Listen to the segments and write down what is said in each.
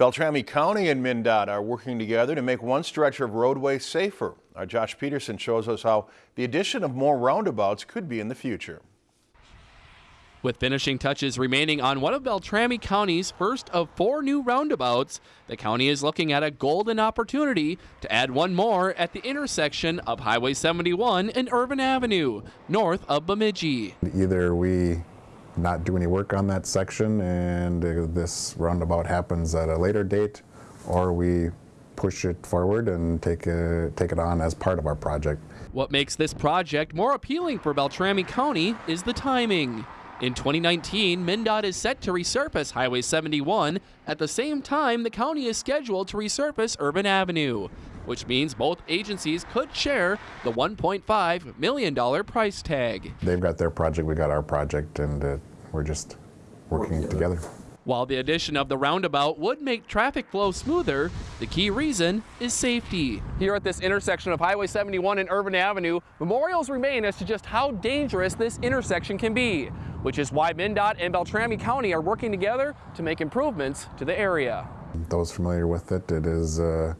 Beltrami County and MnDOT are working together to make one stretch of roadway safer. Our Josh Peterson shows us how the addition of more roundabouts could be in the future. With finishing touches remaining on one of Beltrami County's first of four new roundabouts, the county is looking at a golden opportunity to add one more at the intersection of Highway 71 and Irvine Avenue, north of Bemidji. Either we not do any work on that section and this roundabout happens at a later date, or we push it forward and take, a, take it on as part of our project. What makes this project more appealing for Beltrami County is the timing. In 2019, MnDOT is set to resurface Highway 71 at the same time the county is scheduled to resurface Irvine Avenue, which means both agencies could share the $1.5 million price tag. They've got their project, we got our project, and uh, we're just working together. While the addition of the roundabout would make traffic flow smoother, the key reason is safety. Here at this intersection of Highway 71 and Irvine Avenue, memorials remain as to just how dangerous this intersection can be which is why MnDOT and Beltrami County are working together to make improvements to the area. Those familiar with it, it is uh,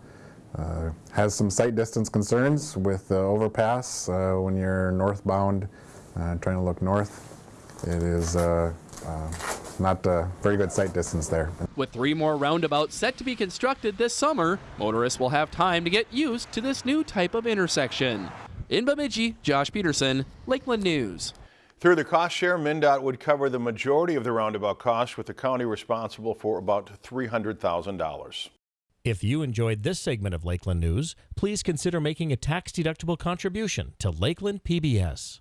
uh, has some sight distance concerns with the overpass uh, when you're northbound uh, trying to look north. It is uh, uh, not a very good sight distance there. With three more roundabouts set to be constructed this summer, motorists will have time to get used to this new type of intersection. In Bemidji, Josh Peterson, Lakeland News. Through the cost share, MnDOT would cover the majority of the roundabout cost with the county responsible for about $300,000. If you enjoyed this segment of Lakeland News, please consider making a tax-deductible contribution to Lakeland PBS.